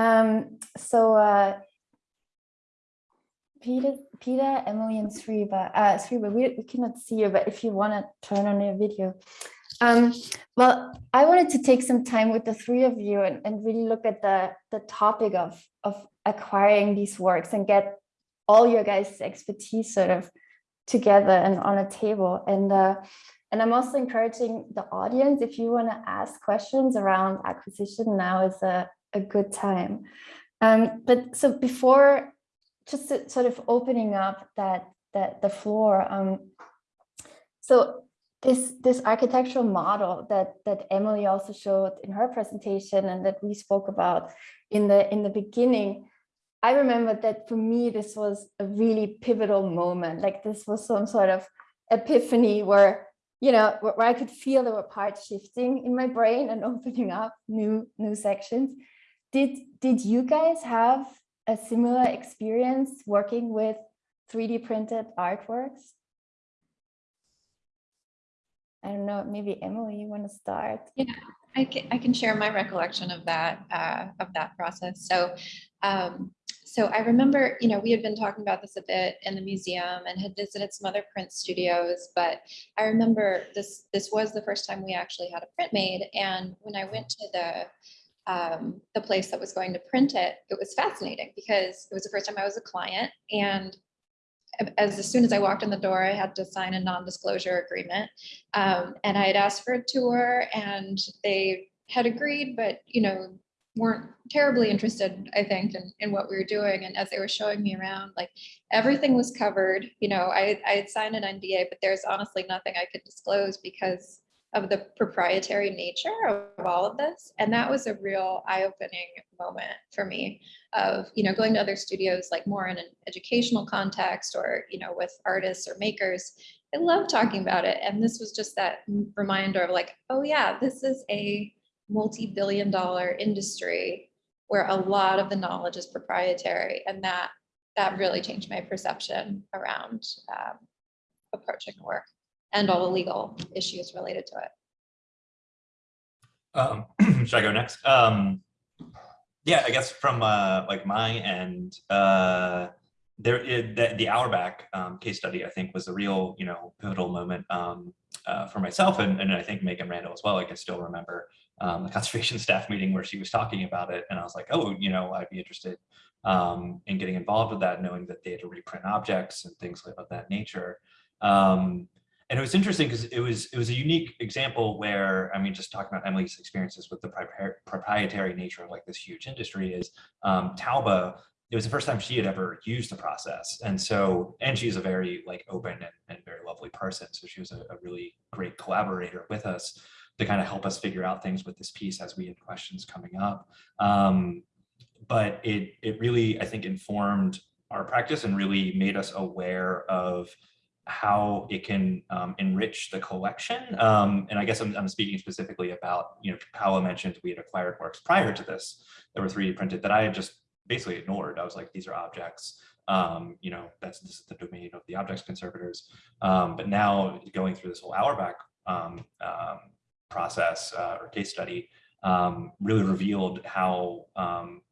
Um, so uh, Peter, Peter, Emily, and Sriva, uh, we, we cannot see you, but if you want to turn on your video. Um, well, I wanted to take some time with the three of you and, and really look at the, the topic of, of acquiring these works and get all your guys' expertise sort of together and on a table. And uh, and I'm also encouraging the audience, if you want to ask questions around acquisition, now is a, a good time. Um, but so before just sort of opening up that, that the floor, um, so this this architectural model that that Emily also showed in her presentation and that we spoke about in the in the beginning, I remember that for me this was a really pivotal moment. Like this was some sort of epiphany where you know where I could feel there were parts shifting in my brain and opening up new new sections. Did did you guys have a similar experience working with 3D printed artworks? I don't know, maybe Emily, you want to start? Yeah, I can, I can share my recollection of that, uh, of that process. So, um, so I remember, you know, we had been talking about this a bit in the museum and had visited some other print studios, but I remember this, this was the first time we actually had a print made. And when I went to the, um, the place that was going to print it, it was fascinating because it was the first time I was a client and as, as soon as I walked in the door, I had to sign a non-disclosure agreement. Um, and I had asked for a tour and they had agreed, but you know, weren't terribly interested, I think, in, in what we were doing. And as they were showing me around, like everything was covered, you know, I, I had signed an NDA, but there's honestly nothing I could disclose because of the proprietary nature of all of this. And that was a real eye-opening moment for me of, you know, going to other studios, like more in an educational context or, you know, with artists or makers. I love talking about it. And this was just that reminder of like, oh yeah, this is a multi-billion dollar industry where a lot of the knowledge is proprietary. And that, that really changed my perception around um, approaching work and all the legal issues related to it. Um, should I go next? Um, yeah, I guess from uh, like my end, uh, there the, the Auerbach um, case study, I think, was a real, you know, pivotal moment um, uh, for myself and, and I think Megan Randall as well. Like I still remember um, the conservation staff meeting where she was talking about it, and I was like, oh, you know, I'd be interested um, in getting involved with that, knowing that they had to reprint objects and things of that nature. Um, and it was interesting because it was it was a unique example where I mean, just talking about Emily's experiences with the proprietary nature of like this huge industry is um, Tauba. It was the first time she had ever used the process, and so and she's a very like open and, and very lovely person. So she was a, a really great collaborator with us to kind of help us figure out things with this piece as we had questions coming up. Um, but it it really I think informed our practice and really made us aware of how it can um, enrich the collection. Um, and I guess I'm, I'm, speaking specifically about, you know, Paola mentioned we had acquired works prior to this that were 3D printed that I had just basically ignored. I was like, these are objects. Um, you know, that's this is the domain of the objects conservators. Um, but now going through this whole Auerbach um, um, process uh, or case study really revealed how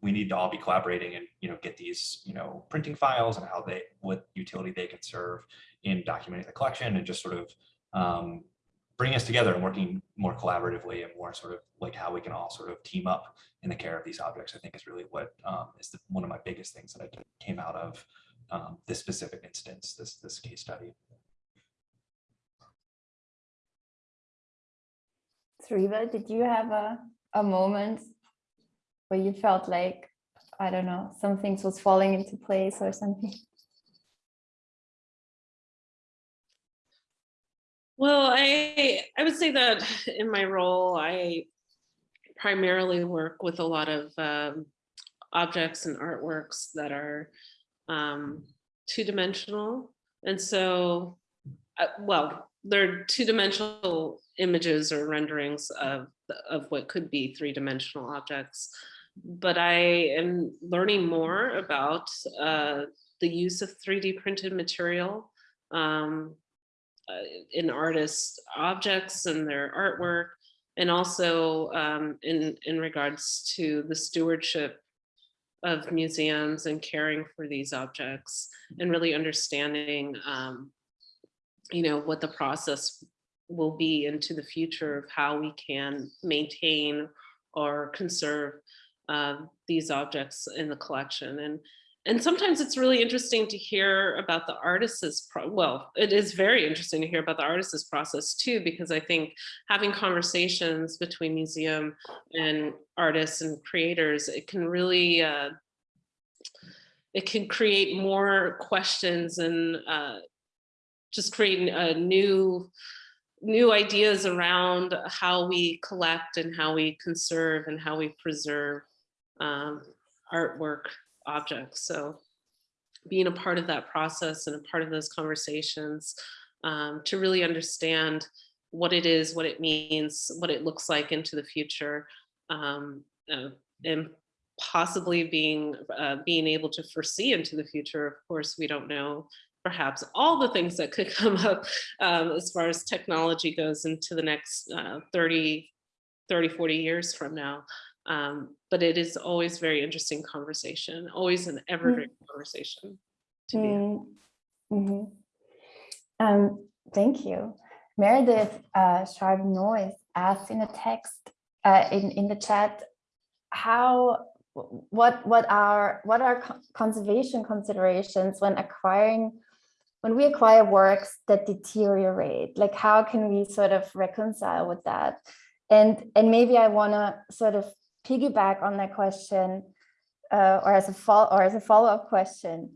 we need to all be collaborating and, you know, get these, you know, printing files and how they, what utility they could serve in documenting the collection and just sort of um, bringing us together and working more collaboratively and more sort of like how we can all sort of team up in the care of these objects, I think is really what um, is the, one of my biggest things that I came out of um, this specific instance, this, this case study. Sriva, did you have a, a moment where you felt like, I don't know, some things was falling into place or something? Well, I I would say that in my role, I primarily work with a lot of um, objects and artworks that are um, two-dimensional. And so, uh, well, they're two-dimensional images or renderings of, of what could be three-dimensional objects. But I am learning more about uh, the use of 3D printed material um, uh, in artists' objects and their artwork, and also um, in, in regards to the stewardship of museums and caring for these objects and really understanding, um, you know, what the process will be into the future of how we can maintain or conserve uh, these objects in the collection. And and sometimes it's really interesting to hear about the artist's, well, it is very interesting to hear about the artist's process too, because I think having conversations between museum and artists and creators, it can really, uh, it can create more questions and uh, just create a new, new ideas around how we collect and how we conserve and how we preserve um, artwork objects. So being a part of that process and a part of those conversations um, to really understand what it is, what it means, what it looks like into the future, um, uh, and possibly being uh, being able to foresee into the future. Of course, we don't know perhaps all the things that could come up um, as far as technology goes into the next uh, 30, 30, 40 years from now. Um, but it is always very interesting conversation, always an evergreen conversation to be. in. Mm, mhm. Um, thank you. Meredith uh, Sharp Noise asked in the text uh, in in the chat how what what are what are conservation considerations when acquiring when we acquire works that deteriorate like how can we sort of reconcile with that? And and maybe I want to sort of piggyback on that question uh, or as a follow or as a follow-up question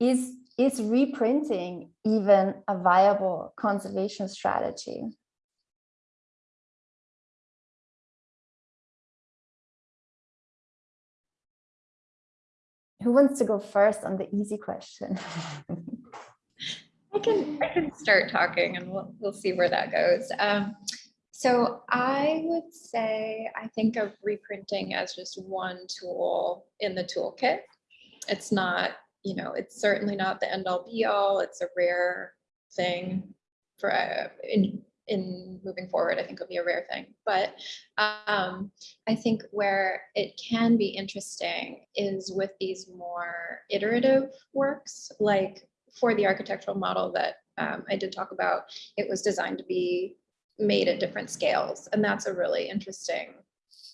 is is reprinting even a viable conservation strategy? Who wants to go first on the easy question I can, I can start talking and we'll, we'll see where that goes. Um, so I would say, I think of reprinting as just one tool in the toolkit. It's not, you know, it's certainly not the end all be all. It's a rare thing for, uh, in, in moving forward, I think it'll be a rare thing. But um, I think where it can be interesting is with these more iterative works, like for the architectural model that um, I did talk about, it was designed to be made at different scales. And that's a really interesting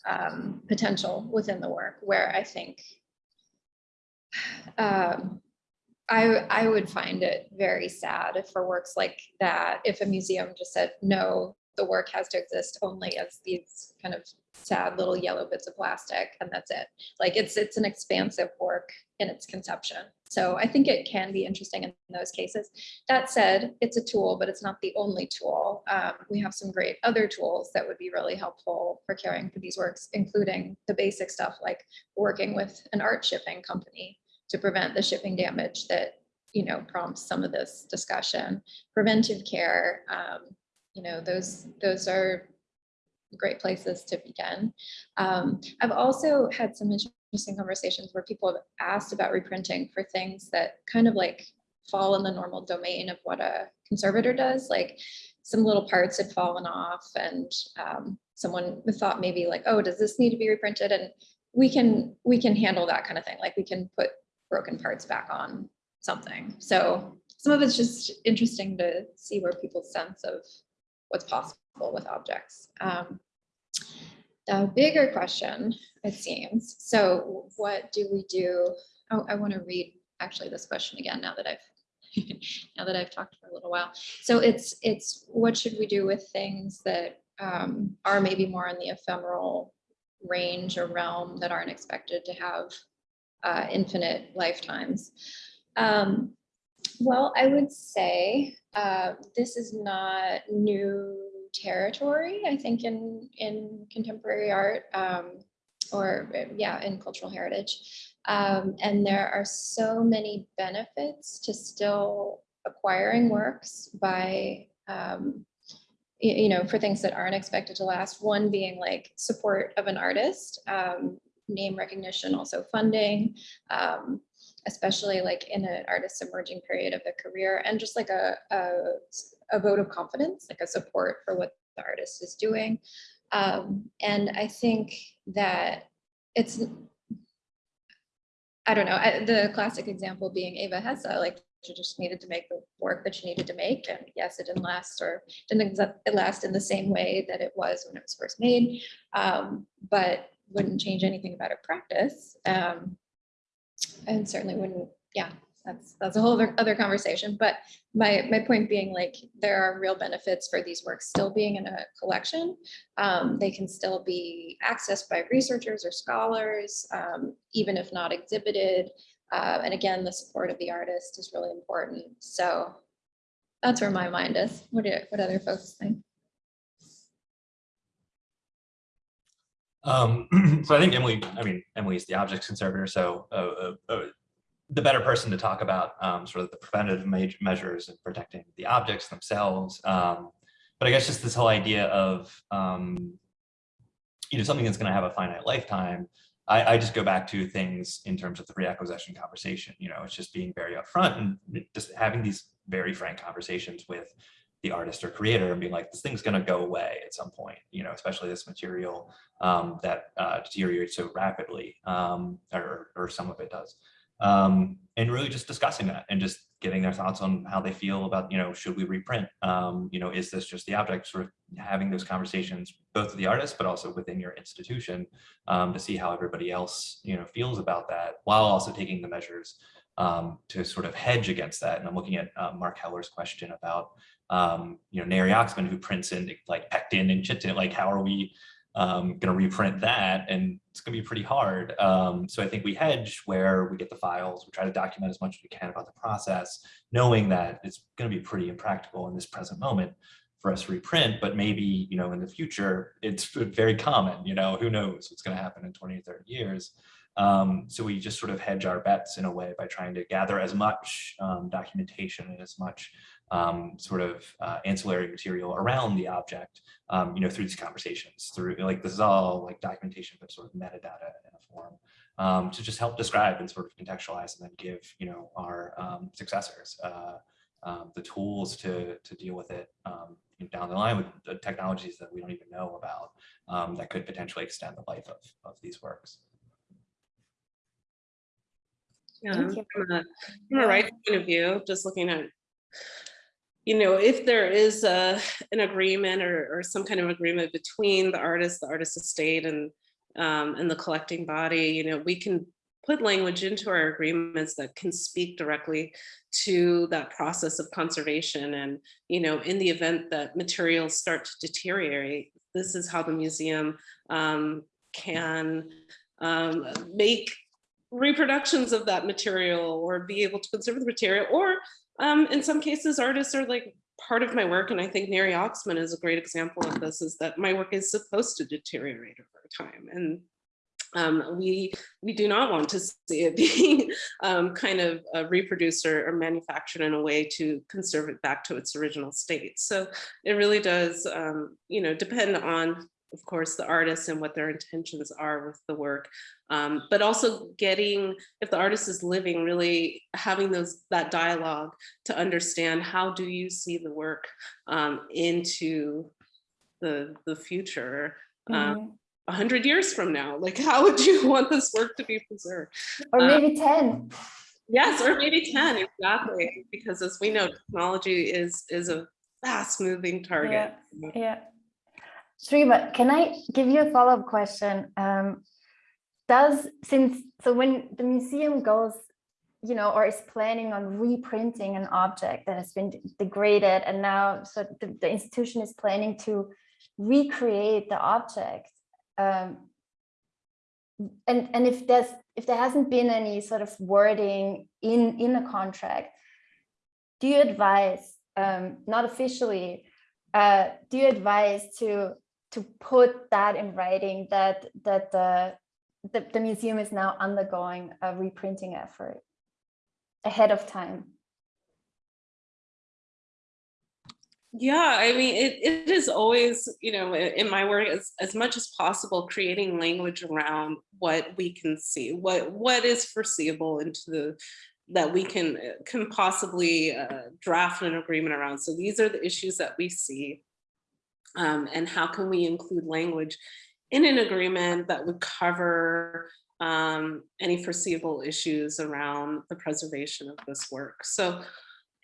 um, potential within the work where I think um, I, I would find it very sad if for works like that, if a museum just said, no, the work has to exist only as these kind of sad little yellow bits of plastic and that's it. Like it's it's an expansive work in its conception. So I think it can be interesting in those cases. That said, it's a tool, but it's not the only tool. Um, we have some great other tools that would be really helpful for caring for these works, including the basic stuff like working with an art shipping company to prevent the shipping damage that you know prompts some of this discussion. Preventive care, um, you know, those those are great places to begin. Um, I've also had some interesting conversations where people have asked about reprinting for things that kind of like fall in the normal domain of what a conservator does, like some little parts had fallen off and um, someone thought maybe like, oh, does this need to be reprinted? And we can we can handle that kind of thing. Like we can put broken parts back on something. So some of it's just interesting to see where people's sense of what's possible with objects. Um, the bigger question, it seems, so what do we do? Oh, I want to read actually this question again now that I've now that I've talked for a little while. So it's it's what should we do with things that um, are maybe more in the ephemeral range or realm that aren't expected to have uh, infinite lifetimes. Um, well, I would say uh, this is not new territory, I think, in, in contemporary art um, or, yeah, in cultural heritage. Um, and there are so many benefits to still acquiring works by, um, you know, for things that aren't expected to last. One being like support of an artist, um, name recognition, also funding, um, especially like in an artist's emerging period of their career and just like a, a, a vote of confidence, like a support for what the artist is doing. Um, and I think that it's I don't know, I- the classic example being Eva Hesse, like she just needed to make the work that she needed to make. And yes, it didn't last or didn't it last in the same way that it was when it was first made. um, But wouldn't change anything about her practice. um, And certainly wouldn't, yeah, that's, that's a whole other, other conversation. But my, my point being like, there are real benefits for these works still being in a collection. Um, They can still be accessed by researchers or scholars, um, even if not exhibited. Uh, and again, the support of the artist is really important. So that's where my mind is. What do, what other folks think? Um, so I think Emily, I mean, Emily is the objects conservator, so uh, uh, uh, the better person to talk about um, sort of the preventative me- measures and protecting the objects themselves. Um, but I guess just this whole idea of, um, you know, something that's going to have a finite lifetime. I, I just go back to things in terms of the reacquisition conversation. You know, it's just being very upfront and just having these very frank conversations with the artist or creator and being like, this thing's going to go away at some point. You know, especially this material um, that uh, deteriorates so rapidly, um, or, or some of it does. Um, and really just discussing that and just getting their thoughts on how they feel about, you know, should we reprint? Um, you know, is this just the object? Sort of having those conversations, both with the artist, but also within your institution um, to see how everybody else, you know, feels about that while also taking the measures um, to sort of hedge against that. And I'm looking at uh, Mark Heller's question about, um, you know, Neri Oxman who prints in like Pectin and Chitin, like how are we um, going to reprint that and it's going to be pretty hard. Um, so I think we hedge where we get the files, we try to document as much as we can about the process, knowing that it's going to be pretty impractical in this present moment for us to reprint, but maybe, you know, in the future, it's very common, you know, who knows what's going to happen in 20 or 30 years. Um, so we just sort of hedge our bets in a way by trying to gather as much um, documentation and as much um, sort of uh, ancillary material around the object, um, you know, through these conversations, through like this is all like documentation, but sort of metadata in a form um, to just help describe and sort of contextualize and then give, you know, our um, successors uh, the tools to to deal with it down the line with the technologies that we don't even know about um, that could potentially extend the life of, of these works. Yeah, from a, from a rights point of view, just looking at, you know, if there is a, an agreement or, or some kind of agreement between the artist, the artist estate and, um, and the collecting body, you know, we can put language into our agreements that can speak directly to that process of conservation. And, you know, in the event that materials start to deteriorate, this is how the museum um, can um, make reproductions of that material or be able to conserve the material or um, in some cases artists are like part of my work and I think Neri Oxman is a great example of this is that my work is supposed to deteriorate over time and um, we we do not want to see it being um, kind of uh, reproduced or, or, manufactured in a way to conserve it back to its original state. So it really does, um, you know, depend on of course, the artists and what their intentions are with the work, um, but also getting, if the artist is living, really having those that dialogue to understand how do you see the work um, into the the future. Um, Mhm. a hundred years from now, like how would you want this work to be preserved? Or Uh, maybe 10. Yes, or maybe 10, exactly. Because as we know, technology is is a fast moving target. Yeah. Sriva, can I give you a follow-up question? Um, does, since, so when the museum goes, you know, or is planning on reprinting an object that has been degraded and now, so the, the institution is planning to recreate the object. Um, and, and if there's, if there hasn't been any sort of wording in, in a contract, do you advise, um, not officially, uh, do you advise to to put that in writing that that the, the the museum is now undergoing a reprinting effort ahead of time? Yeah, I mean, it, it is always, you know, in my work as, as much as possible, creating language around what we can see, what what is foreseeable into the that we can can possibly uh, draft an agreement around. So these are the issues that we see. Um, and how can we include language in an agreement that would cover um, any foreseeable issues around the preservation of this work. So,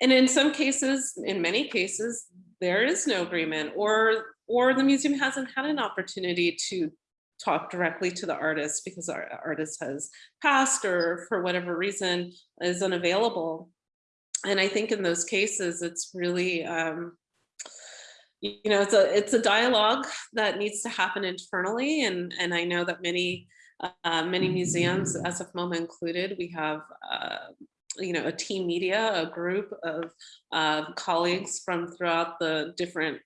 and in some cases, in many cases, there is no agreement or or the museum hasn't had an opportunity to talk directly to the artist because our artist has passed or for whatever reason is unavailable. And I think in those cases, it's really, um, you know, it's a it's a dialogue that needs to happen internally. And, and I know that many, uh, many museums, SF MoMA included, we have uh, you know, a team media, a group of uh, colleagues from throughout the different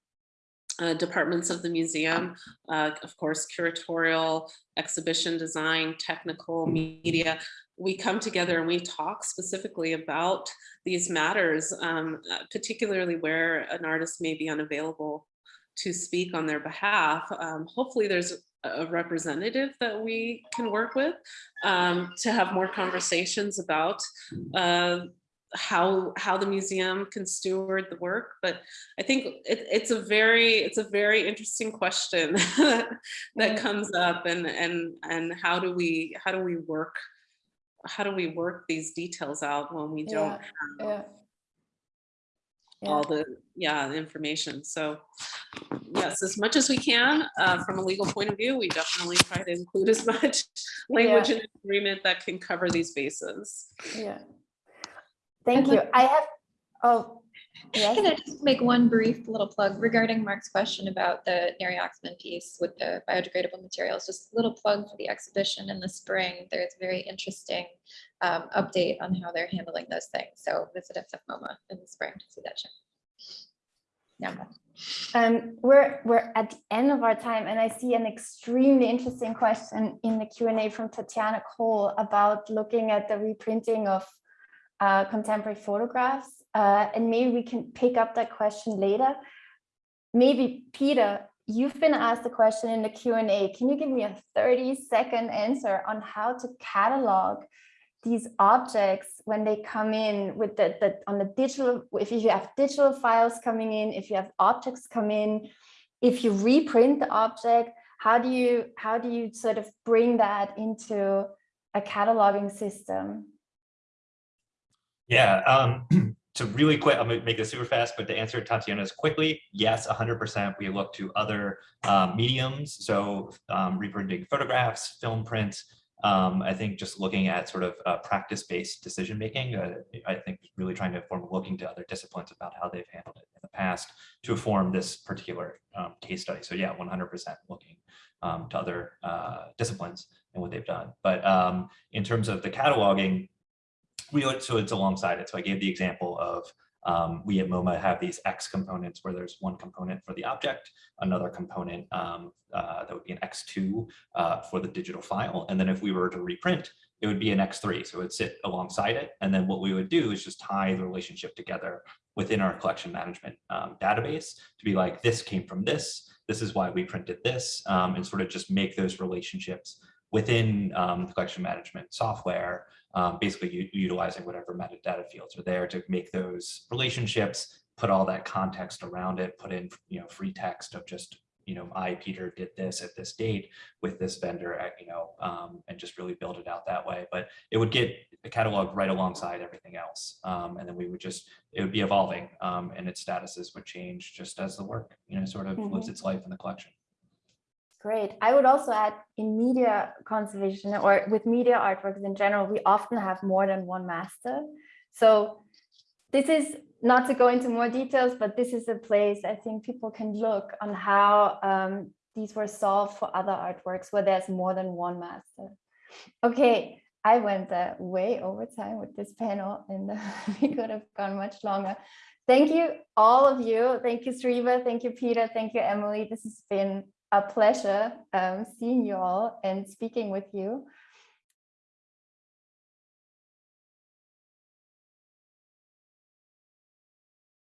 uh, departments of the museum, uh, of course, curatorial, exhibition design, technical, media. We come together and we talk specifically about these matters, um, uh, particularly where an artist may be unavailable to speak on their behalf. Um, hopefully there's a representative that we can work with um, to have more conversations about uh, how how the museum can steward the work but i think it, it's a very it's a very interesting question that comes up and and and how do we how do we work how do we work these details out when we don't Yeah, have yeah. all the yeah the information so yes as much as we can uh, from a legal point of view we definitely try to include as much language and agreement that can cover these bases Yeah. Thank I'd you. I have, oh, yes, Can I just make one brief little plug regarding Mark's question about the Neri Oxman piece with the biodegradable materials? Just a little plug for the exhibition in the spring. There's a very interesting um, update on how they're handling those things. So visit SF MoMA in the spring to see that show. Yeah. um, we're, we're at the end of our time and I see an extremely interesting question in the Q and A from Tatiana Cole about looking at the reprinting of uh, contemporary photographs. Uh, and maybe we can pick up that question later. Maybe Peter, you've been asked a question in the Q and A. Can you give me a 30 second answer on how to catalog these objects when they come in with the, the on the digital, if you have digital files coming in, if you have objects come in, if you reprint the object, how do you how do you sort of bring that into a cataloging system? Yeah, um, to really quick, I'm gonna make this super fast, but to answer Tatiana's quickly, yes, 100%. We look to other um, mediums, so um, reprinting photographs, film prints. Um, I think just looking at sort of uh, practice-based decision making. Uh, I think really trying to inform, looking to other disciplines about how they've handled it in the past to inform this particular um, case study. So yeah, 100% looking um, to other uh, disciplines and what they've done. But um, in terms of the cataloging, we so it's alongside it. So I gave the example of um, we at MoMA have these X components where there's one component for the object, another component um, uh, that would be an X2 uh, for the digital file. And then if we were to reprint, it would be an X3. So it would sit alongside it. And then what we would do is just tie the relationship together within our collection management um, database to be like, this came from this, this is why we printed this, um, and sort of just make those relationships within um, the collection management software um, basically utilizing whatever metadata fields are there to make those relationships, put all that context around it, put in, you know, free text of just, you know, I, Peter, did this at this date with this vendor, at, you know, um, and just really build it out that way. But it would get a catalog right alongside everything else. Um, and then we would just, it would be evolving um, and its statuses would change just as the work, you know, sort of lives its life in the collection. Great. I would also add in media conservation or with media artworks in general, we often have more than one master. So this is not to go into more details, but this is a place I think people can look on how um, these were solved for other artworks where there's more than one master. Okay, I went uh, way over time with this panel and we could have gone much longer. Thank you, all of you. Thank you, Sriva. Thank you, Peter. Thank you, Emily. This has been a pleasure um, seeing you all and speaking with you.